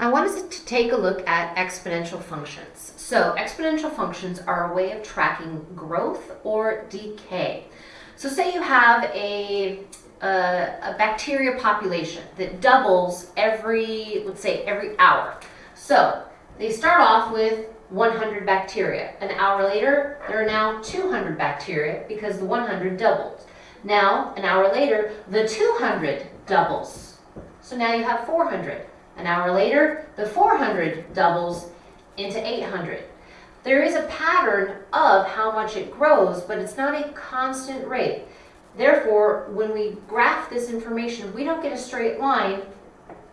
I want us to take a look at exponential functions. So exponential functions are a way of tracking growth or decay. So say you have a, a, a bacteria population that doubles every, let's say every hour. So they start off with 100 bacteria. An hour later, there are now 200 bacteria because the 100 doubled. Now, an hour later, the 200 doubles. So now you have 400. An hour later, the 400 doubles into 800. There is a pattern of how much it grows, but it's not a constant rate. Therefore, when we graph this information, we don't get a straight line,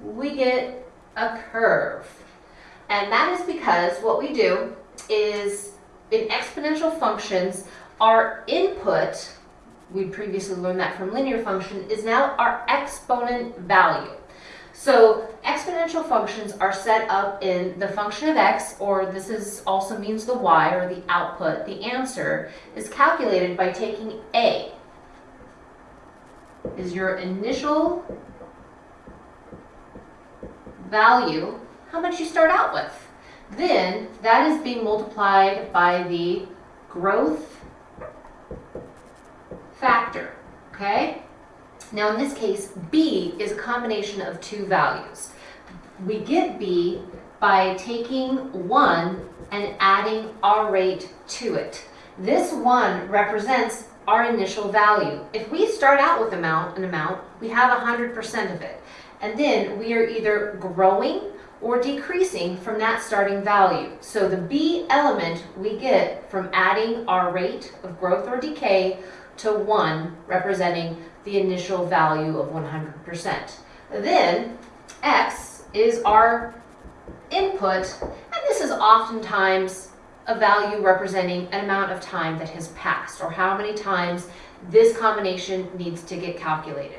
we get a curve. And that is because what we do is in exponential functions, our input, we previously learned that from linear function, is now our exponent value. So exponential functions are set up in the function of x, or this is also means the y, or the output. The answer is calculated by taking a, is your initial value, how much you start out with. Then that is being multiplied by the growth factor, okay? Now in this case, B is a combination of two values. We get B by taking 1 and adding our rate to it. This 1 represents our initial value. If we start out with amount, an amount, we have 100% of it. And then we are either growing or decreasing from that starting value. So the B element we get from adding our rate of growth or decay to 1, representing the initial value of 100%. Then x is our input, and this is oftentimes a value representing an amount of time that has passed, or how many times this combination needs to get calculated.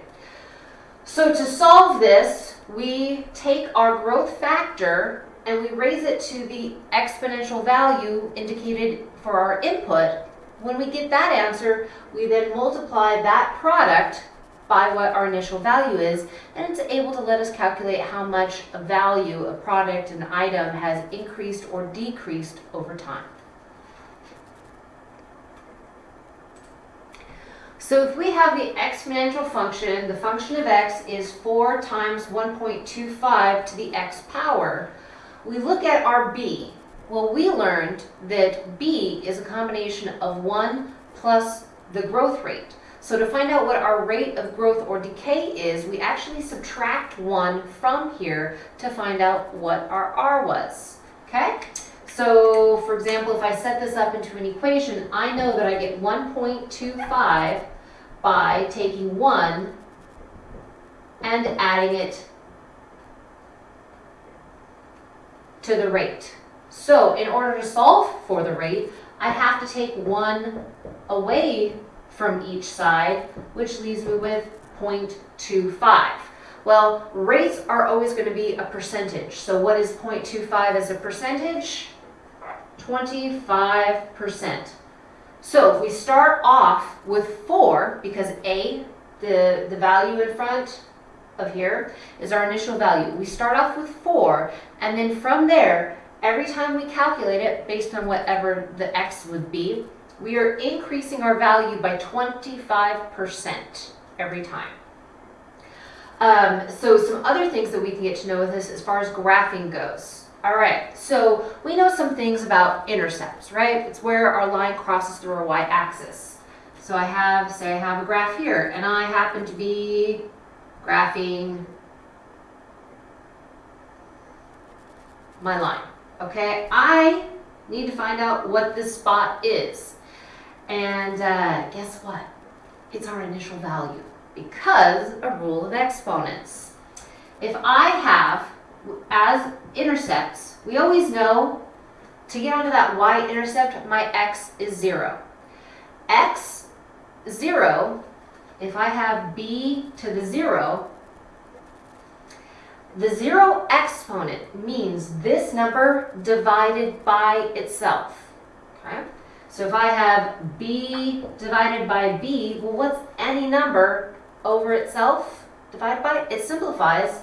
So to solve this, we take our growth factor and we raise it to the exponential value indicated for our input, when we get that answer, we then multiply that product by what our initial value is, and it's able to let us calculate how much a value, a product, an item has increased or decreased over time. So if we have the exponential function, the function of x is 4 times 1.25 to the x power, we look at our b. Well, we learned that B is a combination of 1 plus the growth rate. So to find out what our rate of growth or decay is, we actually subtract 1 from here to find out what our R was. Okay? So, for example, if I set this up into an equation, I know that I get 1.25 by taking 1 and adding it to the rate. So in order to solve for the rate, I have to take one away from each side, which leaves me with 0.25. Well, rates are always going to be a percentage. So what is 0.25 as a percentage? 25%. So if we start off with 4, because A, the, the value in front of here, is our initial value. We start off with 4, and then from there, Every time we calculate it based on whatever the x would be, we are increasing our value by 25% every time. Um, so some other things that we can get to know with this as far as graphing goes. All right, so we know some things about intercepts, right? It's where our line crosses through our y-axis. So I have, say I have a graph here, and I happen to be graphing my line okay? I need to find out what this spot is. And uh, guess what? It's our initial value because a rule of exponents. If I have, as intercepts, we always know to get onto that y-intercept, my x is 0. x, 0, if I have b to the 0, the zero exponent means this number divided by itself. Okay? So if I have b divided by b, well, what's any number over itself divided by? It simplifies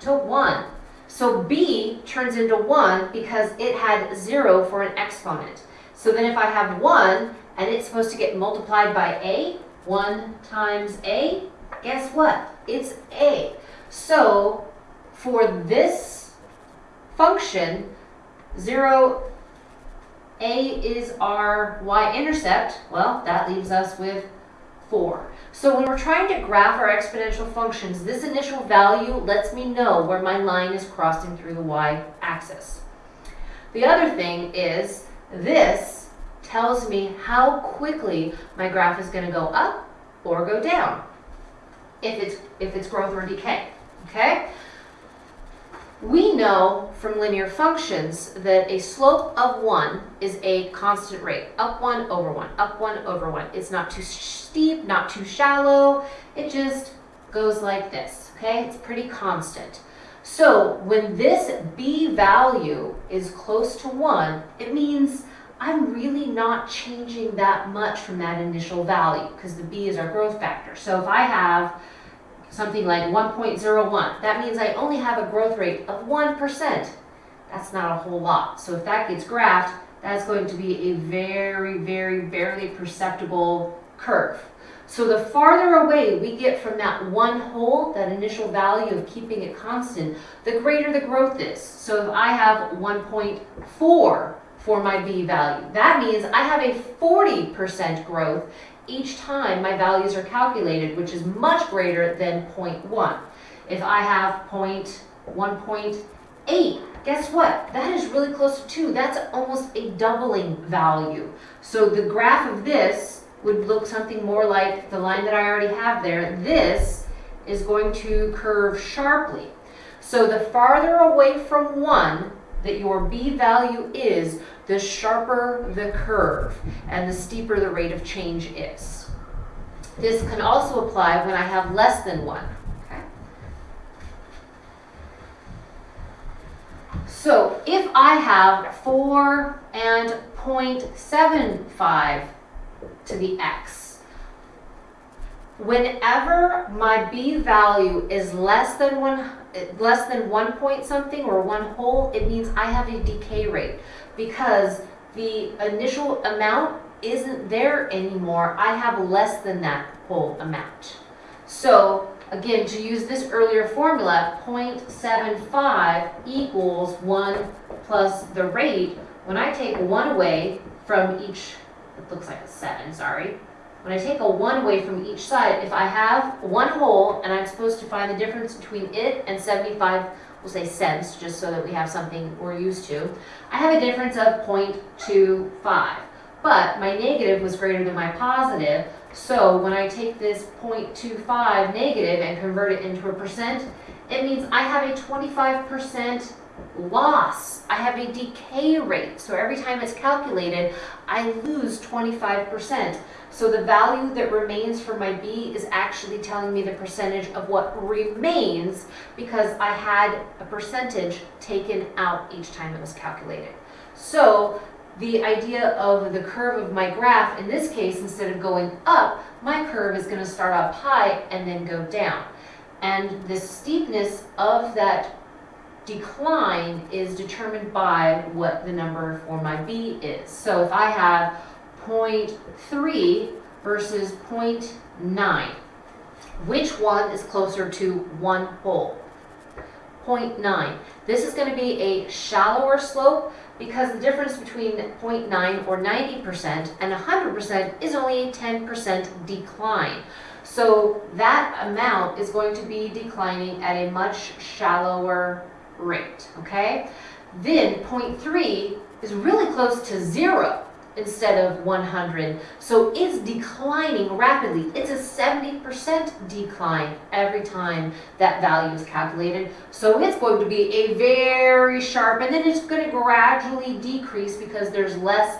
to 1. So b turns into 1 because it had 0 for an exponent. So then if I have 1 and it's supposed to get multiplied by a, 1 times a, guess what? It's a. So for this function, 0, a is our y-intercept, well, that leaves us with 4. So when we're trying to graph our exponential functions, this initial value lets me know where my line is crossing through the y-axis. The other thing is this tells me how quickly my graph is going to go up or go down if it's, if it's growth or decay. Okay? Know from linear functions that a slope of 1 is a constant rate. Up 1 over 1, up 1 over 1. It's not too steep, not too shallow. It just goes like this, okay? It's pretty constant. So when this b value is close to 1, it means I'm really not changing that much from that initial value because the b is our growth factor. So if I have something like 1.01. That means I only have a growth rate of 1%. That's not a whole lot. So if that gets graphed, that's going to be a very, very, barely perceptible curve. So the farther away we get from that one whole, that initial value of keeping it constant, the greater the growth is. So if I have 1.4 for my B value, that means I have a 40% growth each time my values are calculated, which is much greater than 0.1. If I have 1.8, guess what? That is really close to 2. That's almost a doubling value. So the graph of this would look something more like the line that I already have there. This is going to curve sharply. So the farther away from 1 that your B value is, the sharper the curve and the steeper the rate of change is. This can also apply when I have less than 1. Okay? So if I have 4 and 0.75 to the x, whenever my b value is less than one less than one point something or one whole, it means I have a decay rate because the initial amount isn't there anymore. I have less than that whole amount. So again, to use this earlier formula, 0.75 equals 1 plus the rate. When I take 1 away from each, it looks like a 7, sorry. When I take a 1 away from each side, if I have one whole and I'm supposed to find the difference between it and 75 we'll say cents, just so that we have something we're used to, I have a difference of 0.25. But my negative was greater than my positive, so when I take this 0.25 negative and convert it into a percent, it means I have a 25% loss. I have a decay rate. So every time it's calculated, I lose 25%. So the value that remains for my B is actually telling me the percentage of what remains because I had a percentage taken out each time it was calculated. So the idea of the curve of my graph, in this case, instead of going up, my curve is going to start up high and then go down. And the steepness of that decline is determined by what the number for my B is. So if I have 0.3 versus 0.9. Which one is closer to one whole? 0.9. This is going to be a shallower slope because the difference between 0.9 or 90% and 100% is only a 10% decline. So that amount is going to be declining at a much shallower rate, okay? Then 0.3 is really close to zero instead of 100. So it's declining rapidly. It's a 70% decline every time that value is calculated. So it's going to be a very sharp, and then it's going to gradually decrease because there's less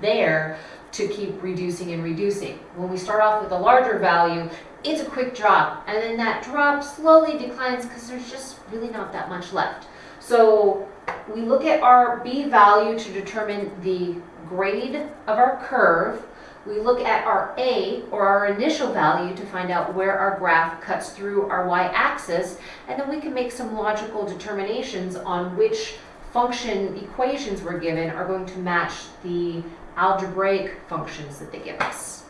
there to keep reducing and reducing. When we start off with a larger value, it's a quick drop, and then that drop slowly declines because there's just really not that much left. So we look at our B value to determine the grade of our curve. we look at our A or our initial value to find out where our graph cuts through our y-axis, and then we can make some logical determinations on which function equations we're given are going to match the algebraic functions that they give us.